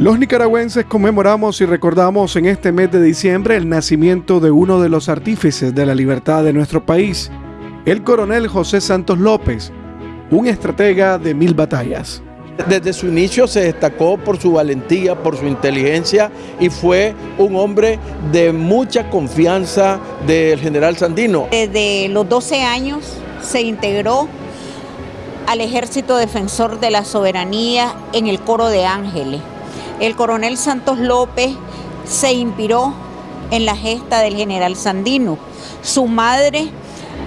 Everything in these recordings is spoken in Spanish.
Los nicaragüenses conmemoramos y recordamos en este mes de diciembre el nacimiento de uno de los artífices de la libertad de nuestro país, el coronel José Santos López, un estratega de mil batallas. Desde su inicio se destacó por su valentía, por su inteligencia y fue un hombre de mucha confianza del general Sandino. Desde los 12 años se integró al Ejército Defensor de la Soberanía en el Coro de Ángeles. El coronel Santos López se inspiró en la gesta del general Sandino. Su madre,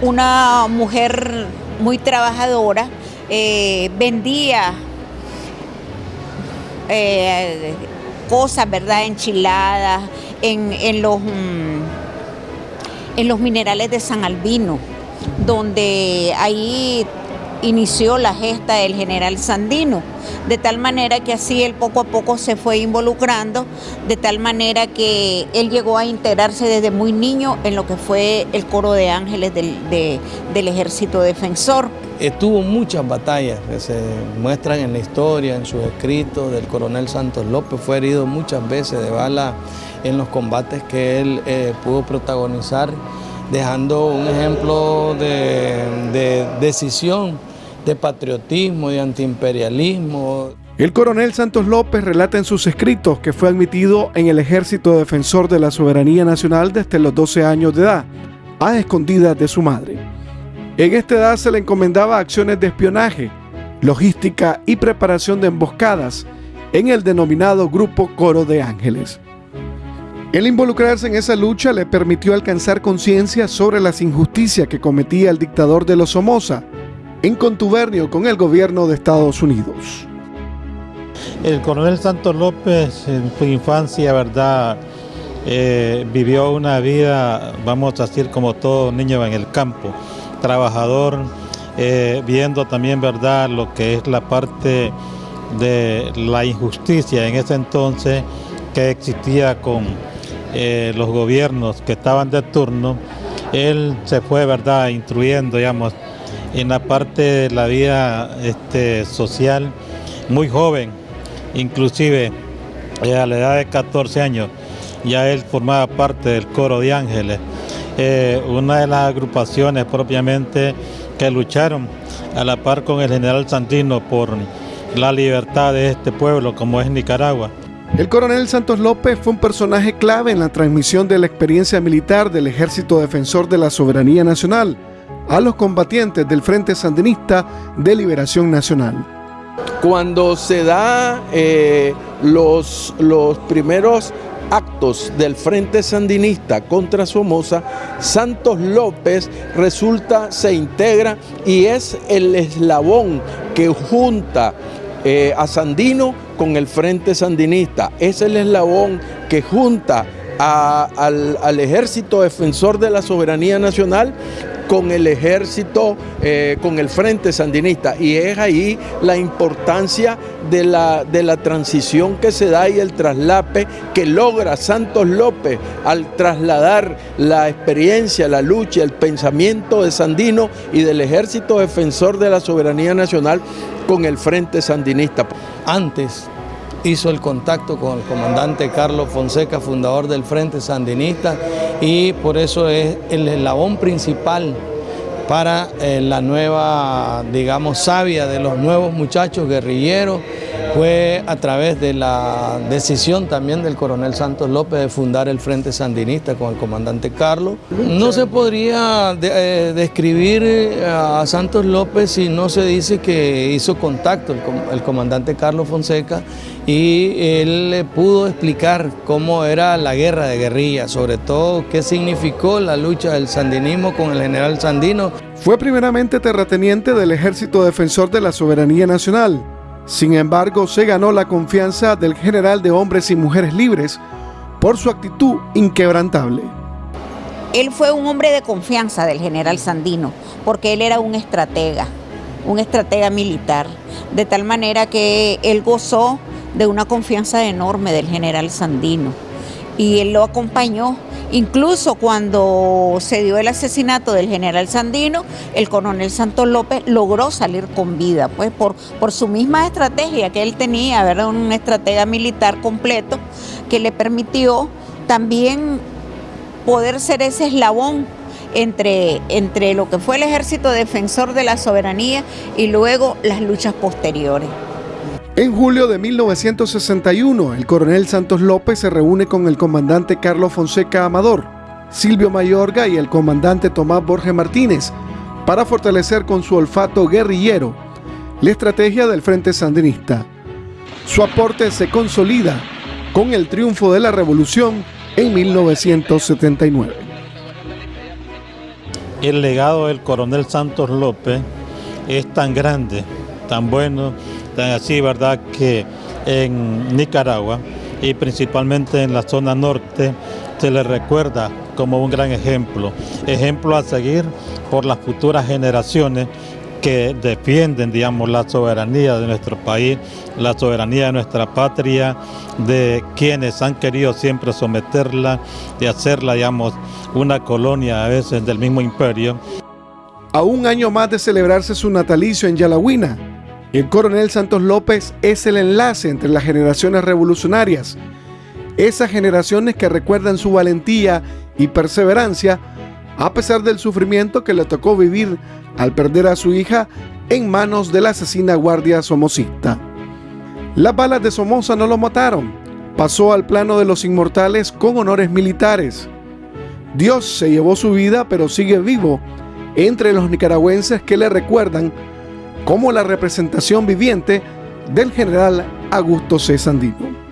una mujer muy trabajadora, eh, vendía eh, cosas, ¿verdad? Enchiladas en, los, mm, en los minerales de San Albino, donde ahí inició la gesta del general Sandino, de tal manera que así él poco a poco se fue involucrando, de tal manera que él llegó a integrarse desde muy niño en lo que fue el coro de ángeles del, ejército defensor. Estuvo muchas batallas que se muestran en la historia, en sus escritos del coronel Santos López, fue herido muchas veces de bala en los combates que él eh, pudo protagonizar, dejando un ejemplo de decisión de patriotismo, de antiimperialismo. El coronel Santos López relata en sus escritos que fue admitido en el Ejército Defensor de la Soberanía Nacional desde los 12 años de edad, a escondidas de su madre. En esta edad se le encomendaba acciones de espionaje, logística y preparación de emboscadas en el denominado Grupo Coro de Ángeles. El involucrarse en esa lucha le permitió alcanzar conciencia sobre las injusticias que cometía el dictador de los Somoza, en contubernio con el gobierno de Estados Unidos. El coronel Santos López en su infancia, verdad, eh, vivió una vida, vamos a decir, como todo niño en el campo, trabajador, eh, viendo también, verdad, lo que es la parte de la injusticia en ese entonces que existía con eh, los gobiernos que estaban de turno. Él se fue, verdad, instruyendo, digamos, en la parte de la vida este, social muy joven, inclusive eh, a la edad de 14 años ya él formaba parte del coro de ángeles, eh, una de las agrupaciones propiamente que lucharon a la par con el general Santino por la libertad de este pueblo como es Nicaragua. El coronel Santos López fue un personaje clave en la transmisión de la experiencia militar del Ejército Defensor de la Soberanía Nacional, a los combatientes del Frente Sandinista de Liberación Nacional. Cuando se da eh, los, los primeros actos del Frente Sandinista contra Somoza, Santos López resulta, se integra y es el eslabón que junta eh, a Sandino con el Frente Sandinista. Es el eslabón que junta al, al, Ejército Defensor de la Soberanía Nacional con el ejército, eh, con el frente sandinista. Y es ahí la importancia de la, de la transición que se da y el traslape que logra Santos López al trasladar la experiencia, la lucha, el pensamiento de Sandino y del ejército defensor de la soberanía nacional con el frente sandinista. Antes hizo el contacto con el comandante Carlos Fonseca, fundador del Frente Sandinista, y por eso es el eslabón principal para eh, la nueva, digamos, savia de los nuevos muchachos guerrilleros, fue a través de la decisión también del coronel Santos López de fundar el Frente Sandinista con el comandante Carlos. No se podría eh, describir eh, a Santos López si no se dice que hizo contacto el, comandante Carlos Fonseca y él pudo explicar cómo era la guerra de guerrilla, sobre todo qué significó la lucha del sandinismo con el general Sandino. Fue primeramente terrateniente del Ejército Defensor de la Soberanía Nacional sin embargo, se ganó la confianza del general de hombres y mujeres libres por su actitud inquebrantable. Él fue un hombre de confianza del general Sandino, porque él era un estratega, un estratega militar, de tal manera que él gozó de una confianza enorme del general Sandino. Y él lo acompañó Incluso cuando se dio el asesinato del general Sandino, el coronel Santos López logró salir con vida, pues por, por su misma estrategia que él tenía, ¿verdad? una estrategia militar completo que le permitió también poder ser ese eslabón entre, entre lo que fue el ejército defensor de la soberanía y luego las luchas posteriores. En julio de 1961, el coronel Santos López se reúne con el comandante Carlos Fonseca Amador, Silvio Mayorga y el comandante Tomás Borges Martínez para fortalecer con su olfato guerrillero la estrategia del Frente Sandinista. Su aporte se consolida con el triunfo de la revolución en 1979. El legado del coronel Santos López es tan grande, tan bueno, tan así, ¿verdad? Que en Nicaragua y principalmente en la zona norte se le recuerda como un gran ejemplo, ejemplo a seguir por las futuras generaciones que defienden, digamos, la soberanía de nuestro país, la soberanía de nuestra patria, de quienes han querido siempre someterla y hacerla, digamos, una colonia a veces del mismo imperio. A un año más de celebrarse su natalicio en Yalahuina, el coronel Santos López es el enlace entre las generaciones revolucionarias, esas generaciones que recuerdan su valentía y perseverancia a pesar del sufrimiento que le tocó vivir al perder a su hija en manos de la asesina guardia somocista. Las balas de Somoza no lo mataron, pasó al plano de los inmortales con honores militares. Dios se llevó su vida, pero sigue vivo entre los nicaragüenses que le recuerdan como la representación viviente del general Augusto C. Sandino.